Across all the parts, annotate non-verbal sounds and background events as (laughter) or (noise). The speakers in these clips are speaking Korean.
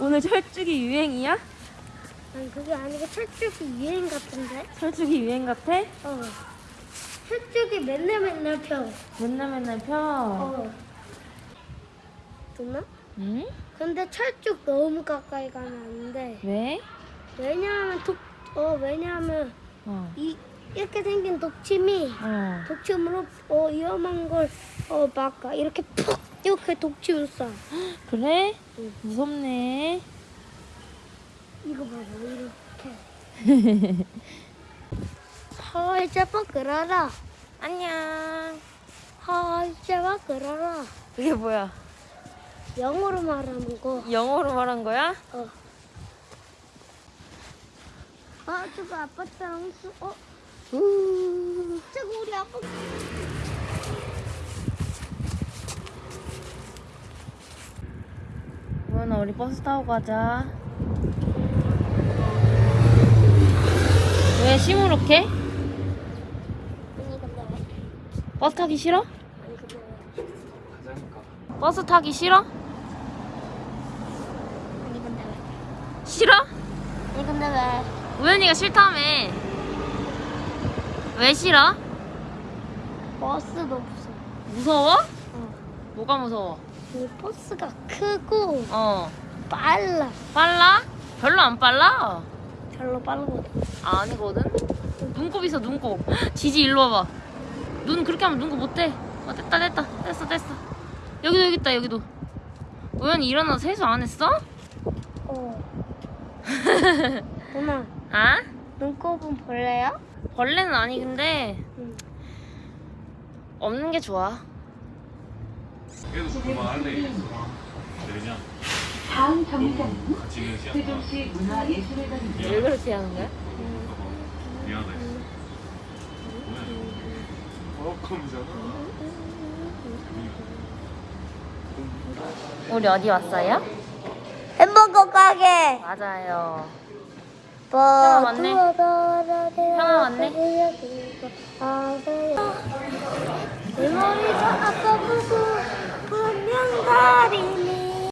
오늘 철쭉이 유행이야? 아니 그게 아니고 철쭉이 유행 같은데? 철쭉이 유행 같아? 어. 철쭉이 맨날 맨날 펴. 맨날 맨날 펴. 어. 누나? 응? 근데 철쭉 너무 가까이 가면 안 돼. 왜? 왜냐하면 독, 어 왜냐하면 어. 이 이렇게 생긴 독침이 어. 독침으로 어 위험한 걸 어 막아 이렇게 푹 이렇게 독침을 쏴. 그래? 응. 무섭네. 이거 봐봐 이렇게. (laughs) 헐 제발 그러라. 안녕. 헐 제발 그러라. 이게 뭐야? 영어로 말하는 거. 영어로 말한 거야? 어. 아, 저거 아빠랑 수, 어? 우, 저거 우리 아빠. 우연아 우리 버스 타고 가자. 왜 시무룩해? 버스 타기 싫어? 버스 타기 싫어? 싫어? 아니, 근데 왜? 우연이가 싫다며. 왜 싫어? 버스도 없어. 무서워? 어. 뭐가 무서워? 이 버스가 크고 어. 빨라. 빨라? 별로 안 빨라? 별로 빠르거든. 아니거든? 눈곱 있어 눈곱 지지 일로 와봐 눈 그렇게 하면 눈곱 못해 어 됐다 됐다 됐어 됐어 여기도 여기 있다 여기도 우연히 일어나서 세수 안 했어? 어. (laughs) 누나, 아? 눈곱은 벌레야? 벌레는 아니 근데 응. 없는 게 좋아 그래도 그만할래 그냥 다음 정류장은 세종시 문화예술회관입니다. 왜 그렇게 하는 거야? 미안하다 했어 버럭컴이잖아 우리 어디 왔어요? 햄버거 가게. 맞아요 뭐, 왔네. 형아 왔네. 내 머리가 아까 보고 분명 다리니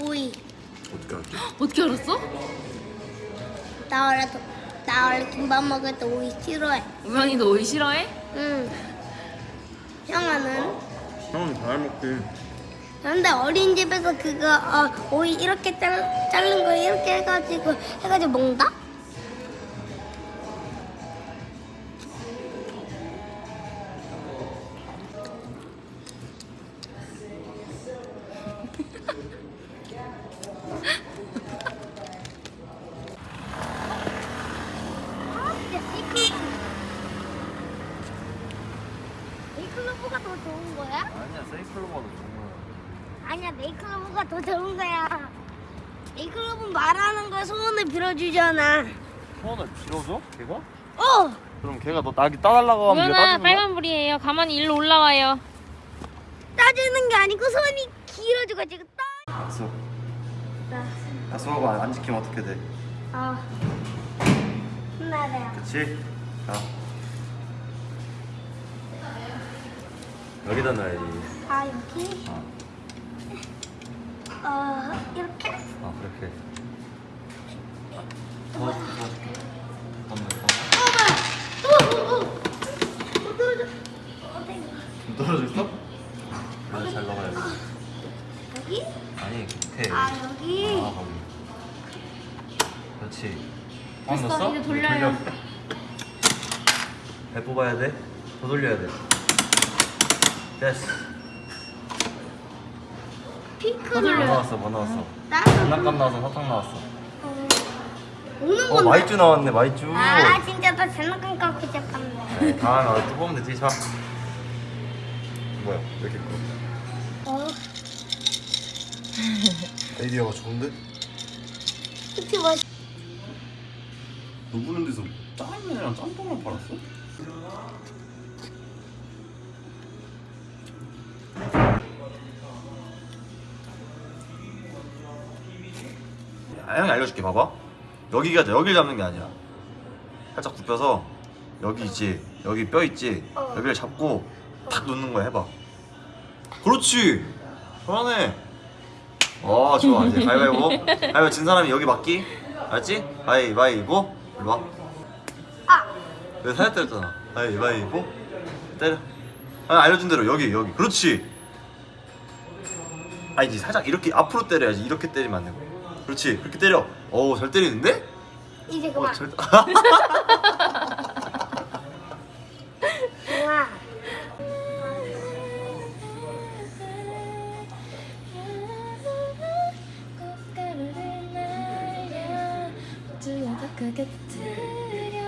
오이 어떻게 할게? 어떻게 알았어? 나 원래 도- 나 원래 김밥 먹을 때 오이 싫어해 우연이도 오이 싫어해? 응 형아는 형은 잘 먹지 근데 어린이집에서 그거 어, 오이 이렇게 잘, 자른 거 이렇게 해가지고 해가지고 먹는다? 세이클로바도 좋은 거야 아니야 네이클로브가 더 좋은 거야 네이클로브 말하는 거 소원을 빌어주잖아 소원을 빌어줘? 걔가? 어! 그럼 걔가 너 나기 따달라고 하면 따지는 거야? 빨간불이에요 가만히 일로 올라와요 따지는 게 아니고 손이 길어져가지고 따 약속 나, 약속하고 안, 안 지키면 어떻게 돼? 아 혼나래요 그치? 자 여기다 놔야지 아 여기? 어, 어 이렇게? 어 그렇게 더, 더 줄게 더 넣어 어 뭐야 어! 어! 어! 어 떨어져 어 땡겨 좀 떨어져 있어? 그래 잘 넣어야지 여기? 아니 밑에 아 여기? 아 거기 그렇지 꽉 됐어, 넣었어? 이제 돌려요. 배 뽑아야 돼? 더 돌려야 돼 됐어 핑크 더뭐 돌려요. 나왔어 뭐 나왔어? 장난감 나와서 사탕 나왔어. 어, 오는 어 건데? 마이쮸 나왔네 마이쮸. 아 진짜 나 장난감 갖고 시작한다 네, 다음에 또 뽑으면 되지. 자. 뭐야 왜 이렇게 커? 어? 아이디어가 좋은데? 그치 뭐. 누구는 데서 짜장면이랑 짬뽕을 팔았어? 야, 형이 알려줄게 봐봐. 여기가 여기를 잡는 게 아니야. 살짝 굽혀서 여기 있지 여기 뼈 있지 어. 여기를 잡고 탁 놓는 거야 해봐. 그렇지! 잘하네 어 좋아. 이제 (laughs) 가위바위보. 가위바위보 진 사람이 여기 맞기? 알았지? 가위바위보. 일로 와. 아! 내가 살짝 때렸잖아. 가위바위보. 때려. 아, 알려준 대로 여기 여기. 그렇지! 아니지 살짝 이렇게 앞으로 때려야지. 이렇게 때리면 안 되고 그렇지 그렇게 때려 어우 잘 때리는데? 이제 어, 그만. 잘... 그만.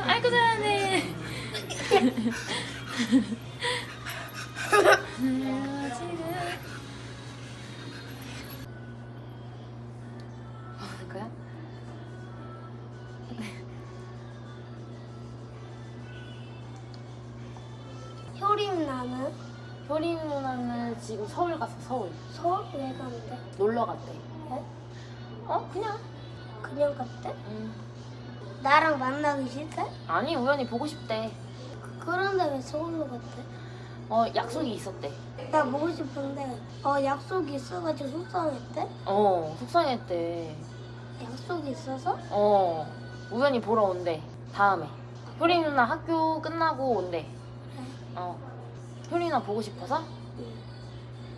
아이고 잘하네. (laughs) 지금 서울 갔어 서울 서울 왜 간대? 놀러 갔대. 왜? 어 그냥. 그냥 갔대? 응. 나랑 만나기 싫대? 아니 우연히 보고 싶대. 그런데 왜 서울로 갔대? 어 약속이 있었대. 나 보고 싶은데 어 약속이 있어가지고 속상했대? 어 속상했대. 약속이 있어서? 어 우연히 보러 온대 다음에 효린 누나 학교 끝나고 온대 그래. 어 효린 누나 보고 싶어서 응.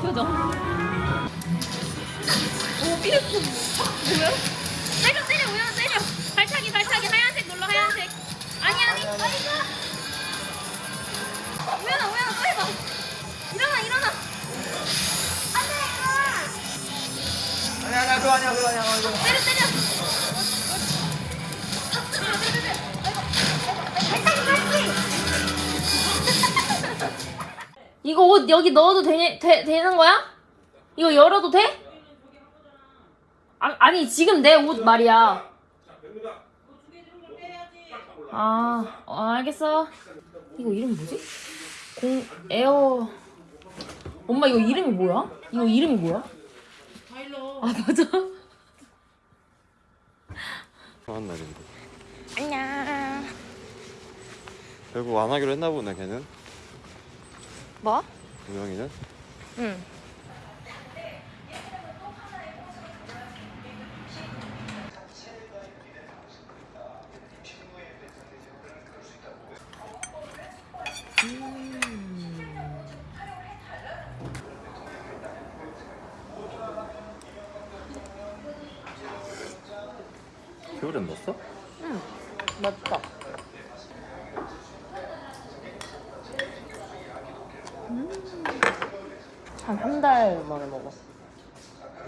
표정 오 삐렸어 뭐야? 이거 여기 넣어도 되냐, 되, 되는 거야? 이거 열어도 돼? 아, 아니 지금 내 옷 말이야 아 어, 알겠어 이거 이름 뭐지? 공 에어 엄마 이거 이름이 뭐야? 이거 이름이 뭐야? 아 맞아 좋은 날인데 안녕 결국 안 하기로 했나 보네 걔는 뭐? 우영이는 응 겨울엔 넣었어? 응, 맞다. 한 한 달 만에 먹어.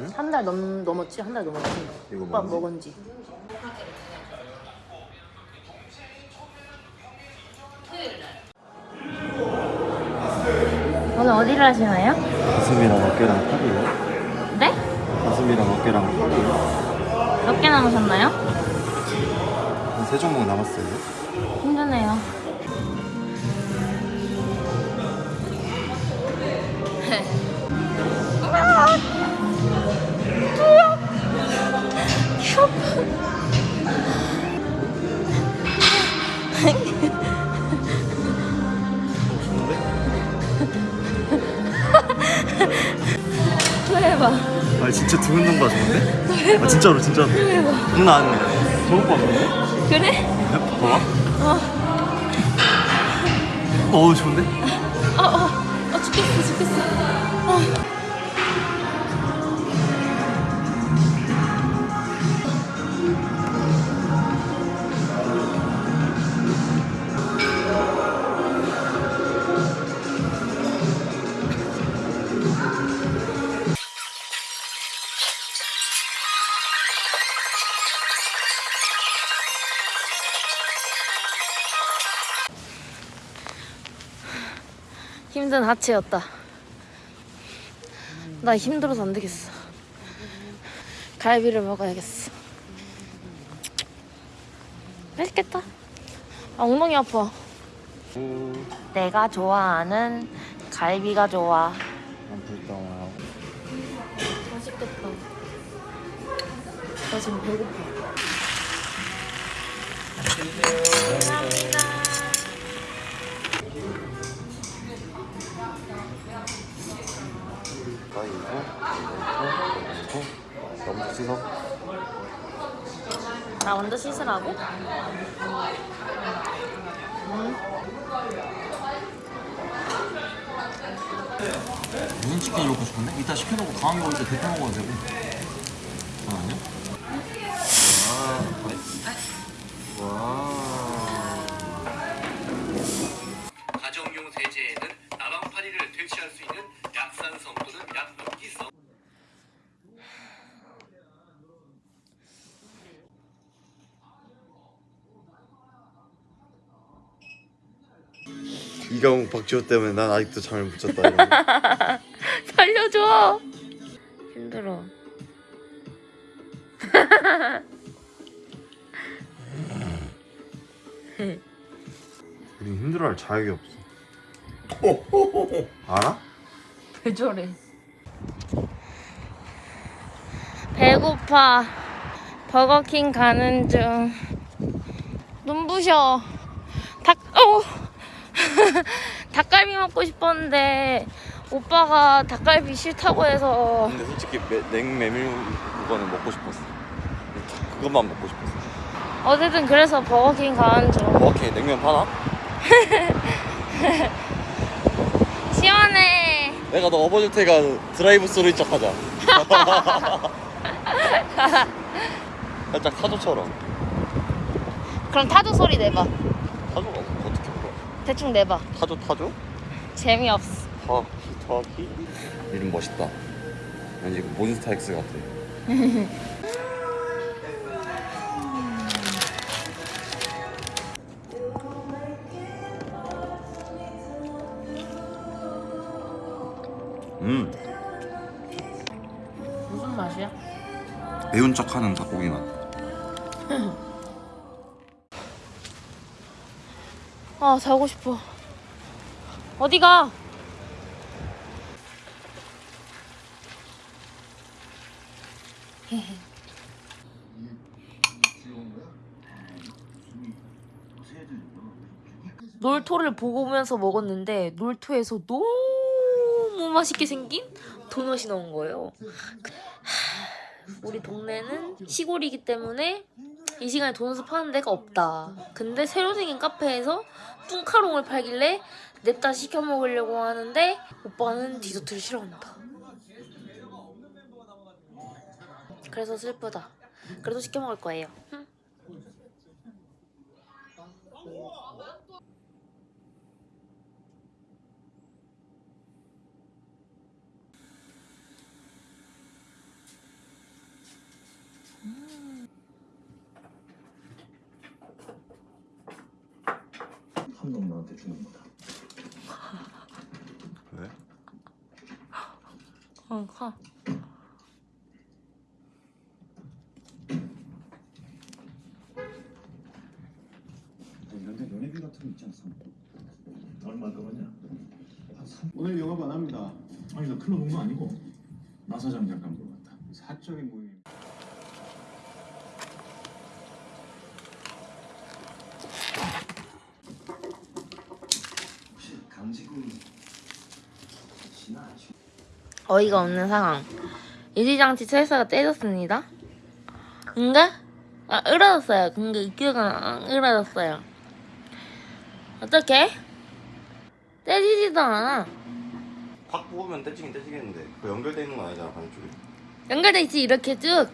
응? 한달넘 넘었지? 한 달 넘었지? 이거 오빠? 먹은 지. 오늘 어디를 하시나요? 가슴이랑 어깨랑 팔이요 네? 가슴이랑 어깨랑 팔이요 몇 개 남으셨나요? 한 세 종목 남았어요 힘드네요. 아 진짜 두 운동가 좋은데? 아 진짜로 진짜로 장난 아니야 저것 봐? 그래? 봐봐 어우 좋은데? 어, 어, 어, 죽겠어, 죽겠어. 어. 힘든 하체였다. 나 힘들어서 안 되겠어. 갈비를 먹어야겠어. 맛있겠다. 아, 엉덩이 아파. 내가 좋아하는 갈비가 좋아. 맛있겠다. 나 지금 배고파. 가 위고 너무 씻어 나 먼저 씻으라고? 무슨 치킨 먹고 싶은데? 이따 시켜놓고 강하게 먹을 때 대표 먹어도 되고 아, 아니야? 와, 와. 이강욱 박지호 때문에 난 아직도 잠을 못 잤다. (laughs) 살려줘. 힘들어. (laughs) 우린 힘들어할 자격이 없어 (laughs) 알아? 왜 저래? 배고파. 버거킹 가는 중. 눈부셔. 닭, 어! (laughs) 닭갈비 먹고 싶었는데, 오빠가 닭갈비 싫다고 해서. 근데 솔직히 매, 냉메밀 그거는 먹고 싶었어 그것만 먹고 싶었어 어쨌든 그래서 버거킹 가는 중. 뭐 오케이 냉면 파나? (laughs) 시원해. 내가 너 업어줄 테니까 drive through 인척 하자 (laughs) 살짝 타조처럼 그럼 타조 소리 내봐. 대충 내봐. 타조 타조? 재미없어. 타기 타기 이름 멋있다 왠지 몬스타엑스 같아 (laughs) 음 무슨 맛이야? 매운 척하는 닭고기 맛 아 자고 싶어 어디가? (laughs) 놀토를 보면서 먹었는데 놀토에서 너무 맛있게 생긴 도넛이 나온 거예요. 하, 우리 동네는 시골이기 때문에 이 시간에 도넛을 파는 데가 없다. 근데 새로 생긴 카페에서 뚱카롱을 팔길래 냅다 시켜 먹으려고 하는데 오빠는 디저트를 싫어한다. 그래서 슬프다. 그래도 시켜 먹을 거예요. 주는 거다. 왜? 어, 가. 이런데 연예비 같은 거 있지 않습니까? 얼마 그거냐? 한 3... 오늘 영업 안 합니다. 아니 나 클럽 온 거 아니고 나 사장 잠깐 물어봤다. 사적인 모임. 혹시 강지군 씨나 아시? 어이가 없는 상황. 유리장치 철사가 떼졌습니다. 근데 아 으러졌어요. 근데 이끼가 안 으러졌어요. 어떻게? 떼지지도 않아. 확 뽑으면 떼지긴 떼지겠는데 그 연결돼 있는 건 아니잖아 반쪽이 연결돼 있지 이렇게 쭉.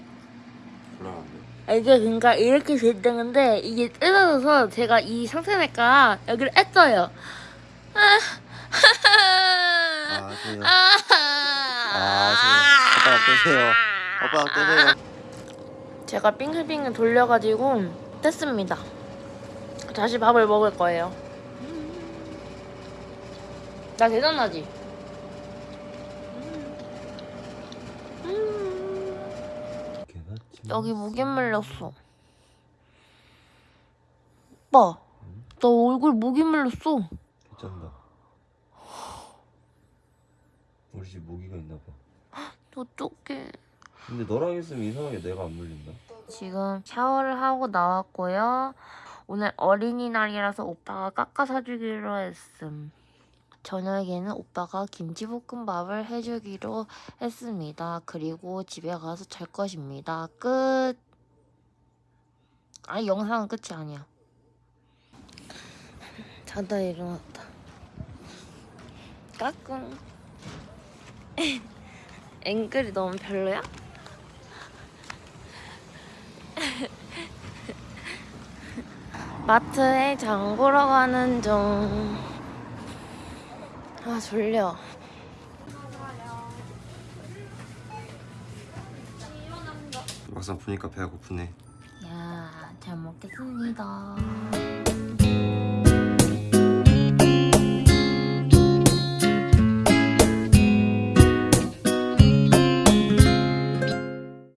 불안한데 아, 이게 그러니까 이렇게 됐던 건데 이게 뜯어져서 제가 이 상태니까 여기를 뺐어요. 아, (laughs) 아 아, 아 지금 오빠가 떼세요 오빠가 떼세요 제가 빙글빙글 돌려가지고 뗐습니다. 다시 밥을 먹을 거예요. 나 대단하지? 여기 목에 물렸어. 오빠, 나 얼굴 목에 물렸어. 괜찮다. 우리 집 모기가 있나 봐. 어떡해. 근데 너랑 있으면 이상하게 내가 안 물린다. 지금 샤워를 하고 나왔고요. 오늘 어린이날이라서 오빠가 깎아 사주기로 했음. 저녁에는 오빠가 김치볶음밥을 해주기로 했습니다. 그리고 집에 가서 잘 것입니다. 끝. 아니 영상은 끝이 아니야. 자다 일어났다. 까꿍. (laughs) 앵글이 너무 별로야? (laughs) 마트에 장 보러 가는 중. 아, 졸려. 막상 보니까 배가 고프네. 야, 잘 먹겠습니다.